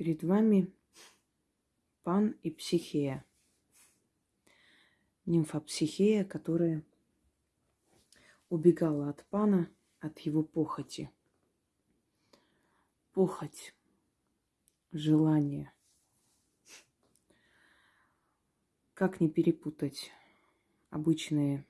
Перед вами Пан и Психея. Нимфа Психея, которая убегала от Пана, от его похоти. Похоть, желание. Как не перепутать обычные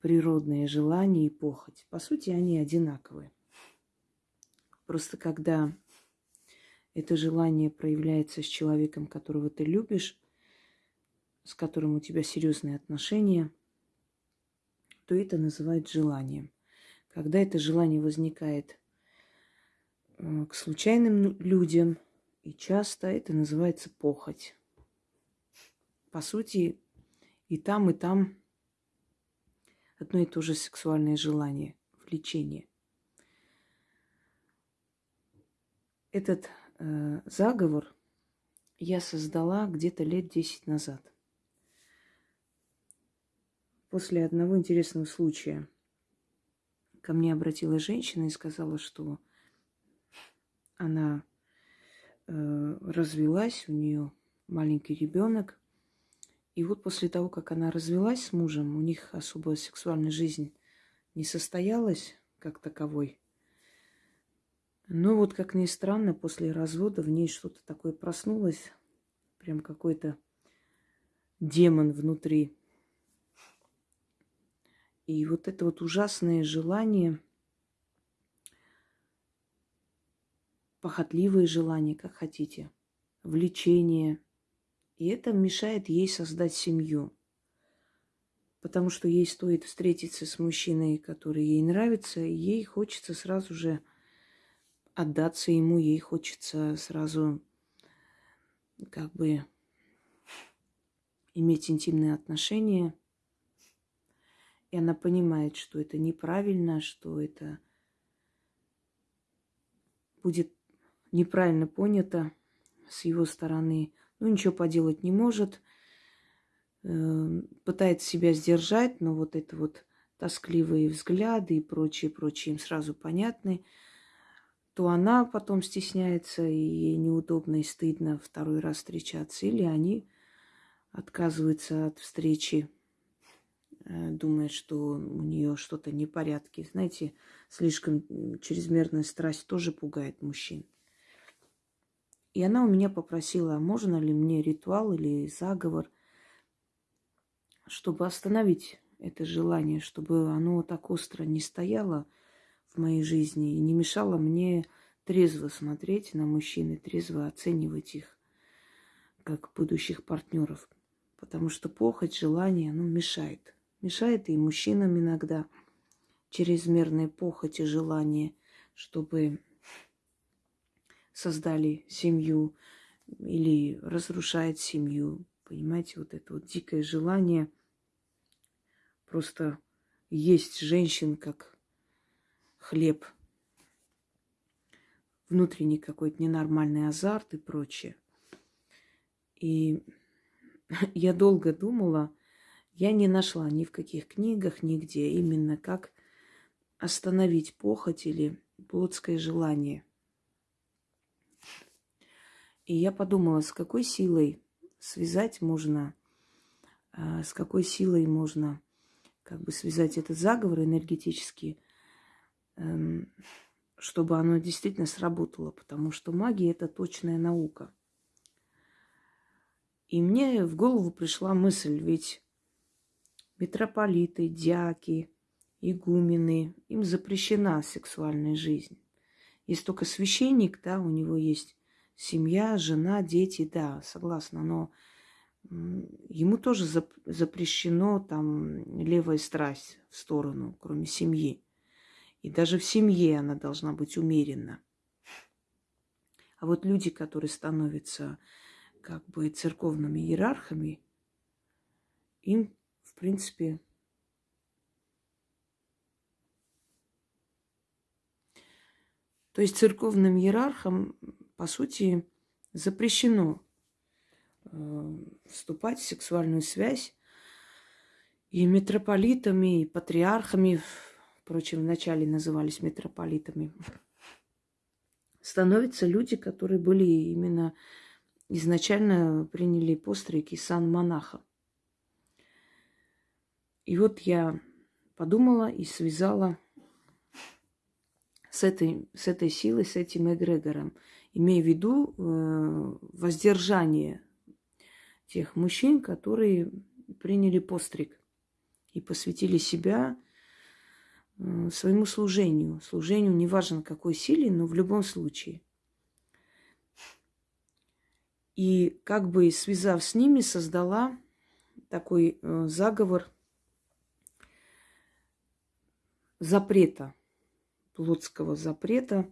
природные желания и похоть? По сути, они одинаковые. Просто когда это желание проявляется с человеком, которого ты любишь, с которым у тебя серьезные отношения, то это называют желанием. Когда это желание возникает э, к случайным людям, и часто это называется похоть. По сути, и там, и там одно и то же сексуальное желание, влечение. Этот заговор я создала где-то лет 10 назад. После одного интересного случая ко мне обратилась женщина и сказала, что она э, развелась, у нее маленький ребенок. И вот после того, как она развелась с мужем, у них особо сексуальная жизнь не состоялась как таковой. Но вот, как ни странно, после развода в ней что-то такое проснулось. Прям какой-то демон внутри. И вот это вот ужасное желание, похотливое желание, как хотите, влечение. И это мешает ей создать семью. Потому что ей стоит встретиться с мужчиной, который ей нравится, и ей хочется сразу же отдаться ему, ей хочется сразу как бы иметь интимные отношения. И она понимает, что это неправильно, что это будет неправильно понято с его стороны. Ну, ничего поделать не может. Эм, пытается себя сдержать, но вот это вот тоскливые взгляды и прочие, прочие им сразу понятны то она потом стесняется, и ей неудобно и стыдно второй раз встречаться, или они отказываются от встречи, э, думая, что у нее что-то не порядке. Знаете, слишком чрезмерная страсть тоже пугает мужчин. И она у меня попросила, можно ли мне ритуал или заговор, чтобы остановить это желание, чтобы оно так остро не стояло – в моей жизни и не мешало мне трезво смотреть на мужчин и трезво оценивать их как будущих партнеров. Потому что похоть, желание, ну, мешает. Мешает и мужчинам иногда чрезмерная похоть и желание, чтобы создали семью или разрушает семью. Понимаете, вот это вот дикое желание просто есть женщин как хлеб, внутренний какой-то ненормальный азарт и прочее. И я долго думала, я не нашла ни в каких книгах, нигде именно как остановить похоть или плотское желание. И я подумала, с какой силой связать можно, а, с какой силой можно как бы связать этот заговор энергетически – Эм, чтобы оно действительно сработало, потому что магия – это точная наука. И мне в голову пришла мысль, ведь митрополиты, дяки, игумены, им запрещена сексуальная жизнь. Есть только священник, да, у него есть семья, жена, дети, да, согласна, но ему тоже запрещено там левая страсть в сторону, кроме семьи. И даже в семье она должна быть умеренна. А вот люди, которые становятся как бы церковными иерархами, им, в принципе, То есть церковным иерархам, по сути, запрещено э, вступать в сексуальную связь и митрополитами, и патриархами Впрочем, вначале назывались митрополитами. становятся люди, которые были именно изначально приняли постройки сан монаха. И вот я подумала и связала с этой, с этой силой, с этим эгрегором, имея в виду э, воздержание тех мужчин, которые приняли постриг и посвятили себя своему служению. Служению неважно какой силе, но в любом случае. И как бы связав с ними, создала такой э, заговор запрета, плотского запрета.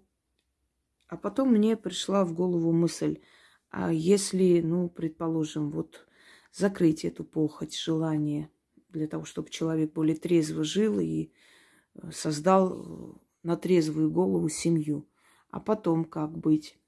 А потом мне пришла в голову мысль, а если, ну, предположим, вот закрыть эту похоть, желание для того, чтобы человек более трезво жил и э, создал э, на трезвую голову семью. А потом как быть?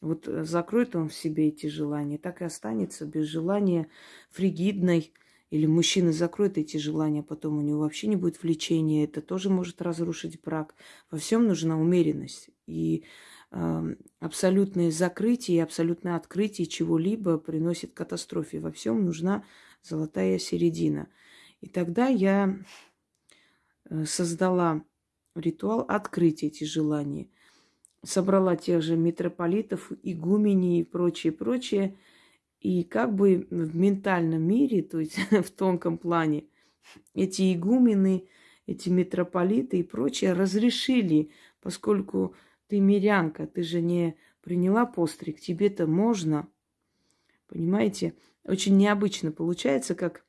Вот э, закроет он в себе эти желания, так и останется без желания фригидной. Или мужчина закроет эти желания, потом у него вообще не будет влечения. Это тоже может разрушить брак. Во всем нужна умеренность. И э, абсолютное закрытие и абсолютное открытие чего-либо приносит катастрофе. Во всем нужна золотая середина. И тогда я создала ритуал открыть эти желания. Собрала тех же митрополитов, игумени и прочее, прочее. И как бы в ментальном мире, то есть в тонком плане, эти игумены, эти митрополиты и прочее разрешили, поскольку ты мирянка, ты же не приняла постриг, тебе-то можно. Понимаете? Очень необычно получается, как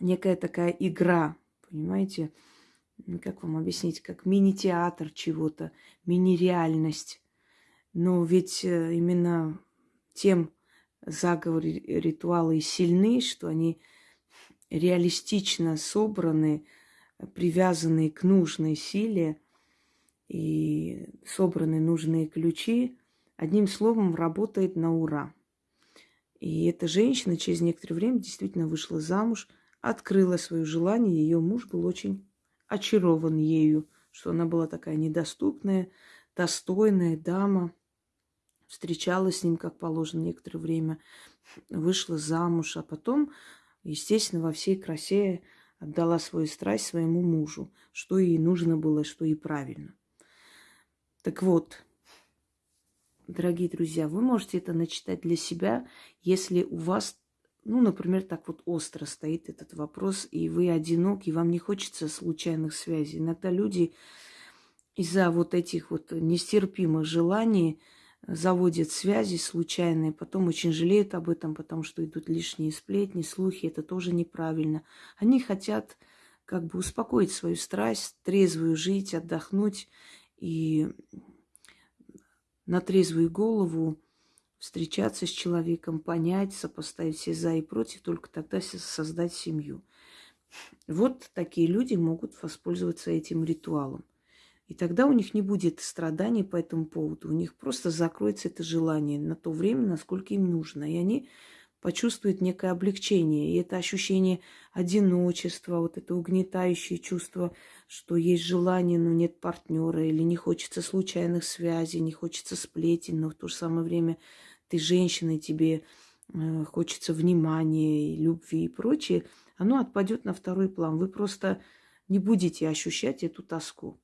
некая такая игра, понимаете? Как вам объяснить? Как мини-театр чего-то, мини-реальность. Но ведь э, именно тем заговоры, ритуалы сильны, что они реалистично собраны, привязаны к нужной силе и собраны нужные ключи. Одним словом, работает на ура. И эта женщина через некоторое время действительно вышла замуж – открыла свое желание. Ее муж был очень очарован ею, что она была такая недоступная, достойная дама. Встречалась с ним, как положено, некоторое время, вышла замуж, а потом, естественно, во всей красе отдала свою страсть своему мужу, что ей нужно было, что ей правильно. Так вот, дорогие друзья, вы можете это начитать для себя, если у вас ну, например, так вот остро стоит этот вопрос, и вы одинок, и вам не хочется случайных связей. Иногда люди из-за вот этих вот нестерпимых желаний заводят связи случайные, потом очень жалеют об этом, потому что идут лишние сплетни, слухи, это тоже неправильно. Они хотят как бы успокоить свою страсть, трезвую жить, отдохнуть и на трезвую голову встречаться с человеком, понять, сопоставить все за и против, только тогда создать семью. Вот такие люди могут воспользоваться этим ритуалом. И тогда у них не будет страданий по этому поводу. У них просто закроется это желание на то время, насколько им нужно. И они почувствуют некое облегчение. И это ощущение одиночества, вот это угнетающее чувство, что есть желание, но нет партнера, или не хочется случайных связей, не хочется сплетен, но в то же самое время ты женщина, тебе э, хочется внимания, любви и прочее, оно отпадет на второй план. Вы просто не будете ощущать эту тоску.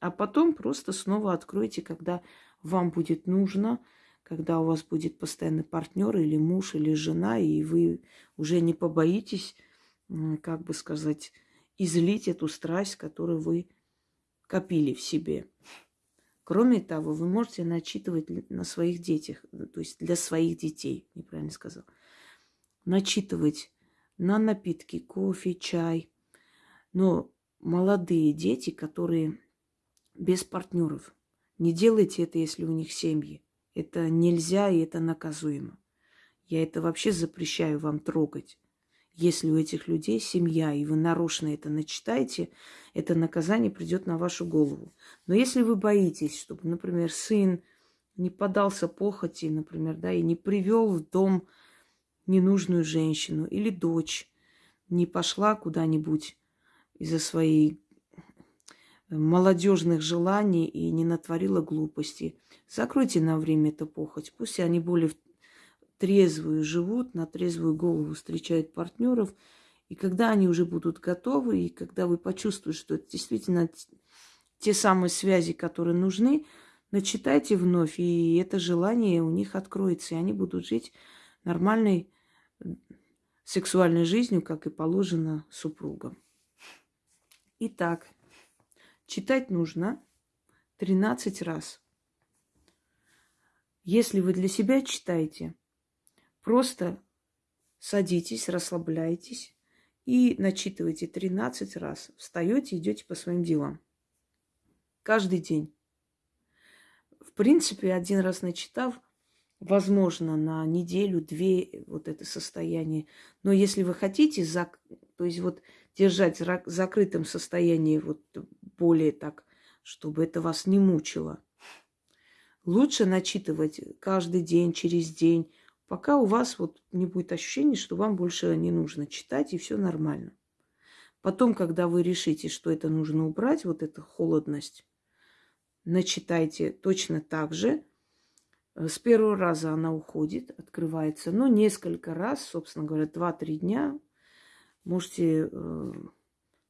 А потом просто снова откроете, когда вам будет нужно, когда у вас будет постоянный партнер или муж, или жена, и вы уже не побоитесь, как бы сказать, излить эту страсть, которую вы копили в себе. Кроме того, вы можете начитывать на своих детях, то есть для своих детей, неправильно сказал, начитывать на напитки, кофе, чай. Но молодые дети, которые без партнеров, не делайте это, если у них семьи. Это нельзя и это наказуемо. Я это вообще запрещаю вам трогать. Если у этих людей семья, и вы нарочно это начитаете, это наказание придет на вашу голову. Но если вы боитесь, чтобы, например, сын не подался похоти, например, да, и не привел в дом ненужную женщину, или дочь не пошла куда-нибудь из-за своей молодежных желаний и не натворила глупости. Закройте на время эту похоть. Пусть они более трезвую живут, на трезвую голову встречают партнеров. И когда они уже будут готовы, и когда вы почувствуете, что это действительно те самые связи, которые нужны, начитайте вновь, и это желание у них откроется, и они будут жить нормальной сексуальной жизнью, как и положено супругам. Итак, читать нужно 13 раз. Если вы для себя читаете, просто садитесь, расслабляйтесь и начитывайте 13 раз. Встаете, идете по своим делам. Каждый день. В принципе, один раз начитав, возможно, на неделю-две вот это состояние. Но если вы хотите, зак... то есть вот держать в закрытом состоянии вот более так, чтобы это вас не мучило, лучше начитывать каждый день, через день, пока у вас вот не будет ощущения, что вам больше не нужно читать, и все нормально. Потом, когда вы решите, что это нужно убрать, вот эта холодность, начитайте точно так же – с первого раза она уходит, открывается, но несколько раз, собственно говоря, 2-3 дня можете э,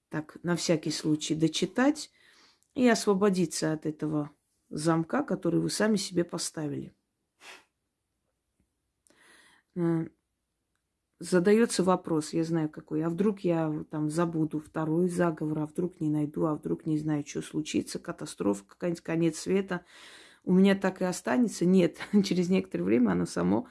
так на всякий случай дочитать и освободиться от этого замка, который вы сами себе поставили. Э, задается вопрос, я знаю какой, а вдруг я там забуду второй заговор, а вдруг не найду, а вдруг не знаю, что случится, катастрофа, какая-нибудь конец света – у меня так и останется. Нет, через некоторое время оно само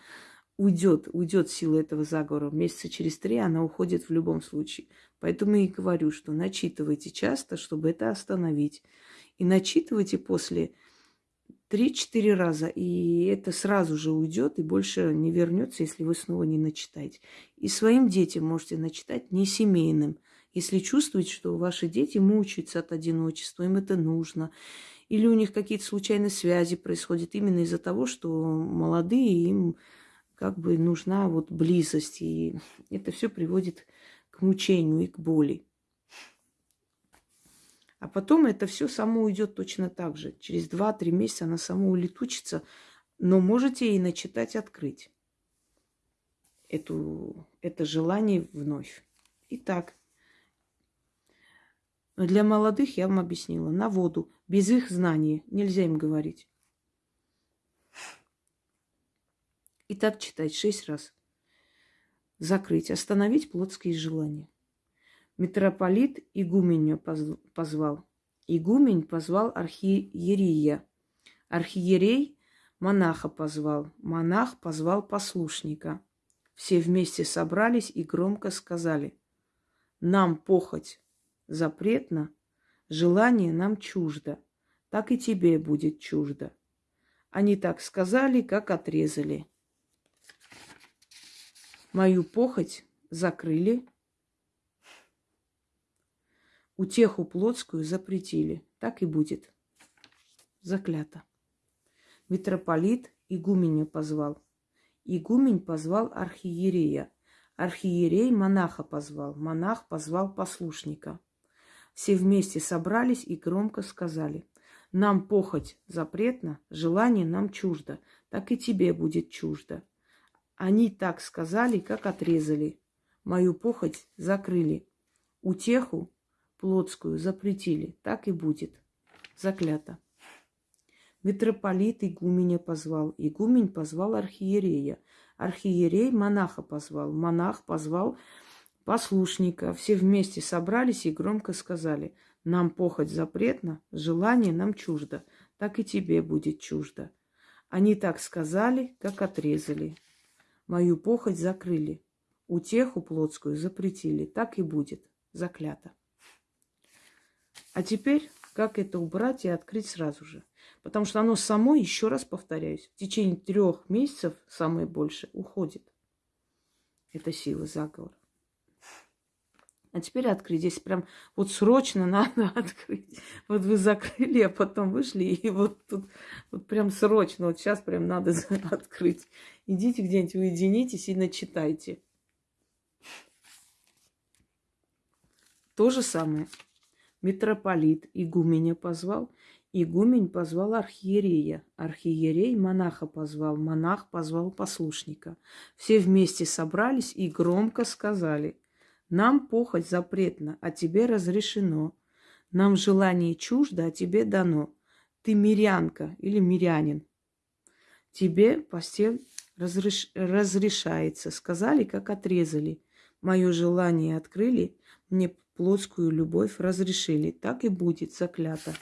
уйдет, уйдет сила этого заговора. Месяца через три она уходит в любом случае. Поэтому и говорю, что начитывайте часто, чтобы это остановить. И начитывайте после 3-4 раза, и это сразу же уйдет и больше не вернется, если вы снова не начитаете. И своим детям можете начитать не семейным. Если чувствуете, что ваши дети мучаются от одиночества, им это нужно, или у них какие-то случайные связи происходят именно из-за того, что молодые им как бы нужна вот близость. И это все приводит к мучению и к боли. А потом это все само уйдет точно так же. Через 2-3 месяца она само улетучится, но можете и начитать открыть эту, это желание вновь. Итак, для молодых я вам объяснила. На воду. Без их знаний. Нельзя им говорить. И так читать шесть раз. Закрыть. Остановить плотские желания. Митрополит игуменю позвал. Игумень позвал архиерия. Архиерей монаха позвал. Монах позвал послушника. Все вместе собрались и громко сказали. Нам похоть запретно, желание нам чуждо, так и тебе будет чуждо. Они так сказали, как отрезали. Мою похоть закрыли, утеху плотскую запретили. Так и будет. Заклято. Митрополит игуменя позвал. Игумень позвал архиерея. Архиерей монаха позвал. Монах позвал послушника. Все вместе собрались и громко сказали, нам похоть запретна, желание нам чуждо, так и тебе будет чуждо. Они так сказали, как отрезали. Мою похоть закрыли. Утеху плотскую запретили. Так и будет. Заклято. Митрополит игуменя позвал. Игумень позвал архиерея. Архиерей монаха позвал. Монах позвал послушника. Все вместе собрались и громко сказали, нам похоть запретна, желание нам чуждо, так и тебе будет чуждо. Они так сказали, как отрезали. Мою похоть закрыли, утеху плотскую запретили, так и будет, заклято. А теперь, как это убрать и открыть сразу же? Потому что оно само, еще раз повторяюсь, в течение трех месяцев, самое больше, уходит. Это сила заговора. А теперь открыть. Здесь прям вот срочно надо открыть. Вот вы закрыли, а потом вышли, и вот тут вот прям срочно, вот сейчас прям надо открыть. Идите где-нибудь, уединитесь и начитайте. То же самое. Митрополит игуменя позвал, игумень позвал архиерея, архиерей монаха позвал, монах позвал послушника. Все вместе собрались и громко сказали, нам похоть запретна, а тебе разрешено. Нам желание чуждо, а тебе дано. Ты мирянка или мирянин. Тебе постель разреш... разрешается. Сказали, как отрезали. Мое желание открыли, мне плотскую любовь разрешили. Так и будет заклято.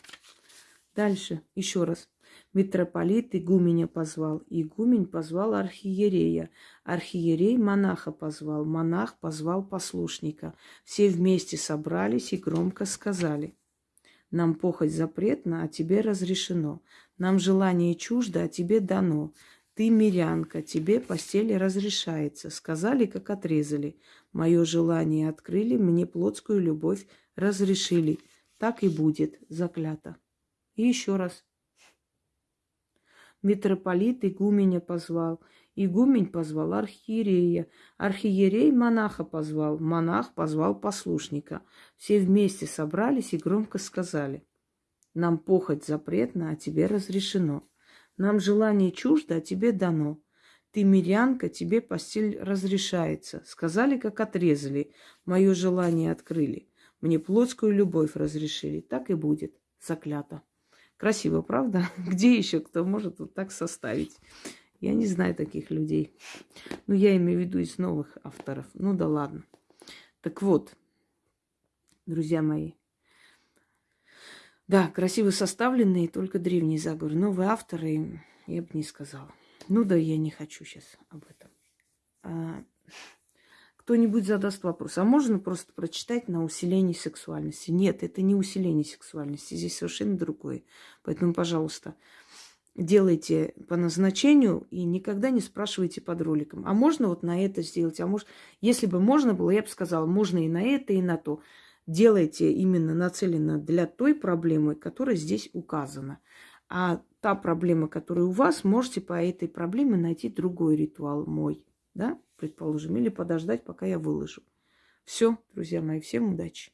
Дальше, еще раз. Митрополит игуменя позвал, игумень позвал архиерея, архиерей монаха позвал, монах позвал послушника. Все вместе собрались и громко сказали. Нам похоть запретна, а тебе разрешено. Нам желание чуждо, а тебе дано. Ты мирянка, тебе постели разрешается. Сказали, как отрезали. Мое желание открыли, мне плотскую любовь разрешили. Так и будет, заклято. И еще раз. Митрополит игуменя позвал, игумень позвал архиерея, архиерей монаха позвал, монах позвал послушника. Все вместе собрались и громко сказали, нам похоть запретна, а тебе разрешено. Нам желание чуждо, а тебе дано. Ты мирянка, тебе постель разрешается. Сказали, как отрезали. Мое желание открыли. Мне плотскую любовь разрешили. Так и будет. Заклято. Красиво, правда? Где еще кто может вот так составить? Я не знаю таких людей. Ну, я имею в виду из новых авторов. Ну да ладно. Так вот, друзья мои. Да, красиво составленные, только древние заговоры. Новые авторы, я бы не сказала. Ну да, я не хочу сейчас об этом. А, кто-нибудь задаст вопрос, а можно просто прочитать на усиление сексуальности? Нет, это не усиление сексуальности, здесь совершенно другое. Поэтому, пожалуйста, делайте по назначению и никогда не спрашивайте под роликом. А можно вот на это сделать? А может, если бы можно было, я бы сказала, можно и на это, и на то. Делайте именно нацеленно для той проблемы, которая здесь указана. А та проблема, которая у вас, можете по этой проблеме найти другой ритуал мой, да? предположим, или подождать, пока я выложу. Все, друзья мои, всем удачи.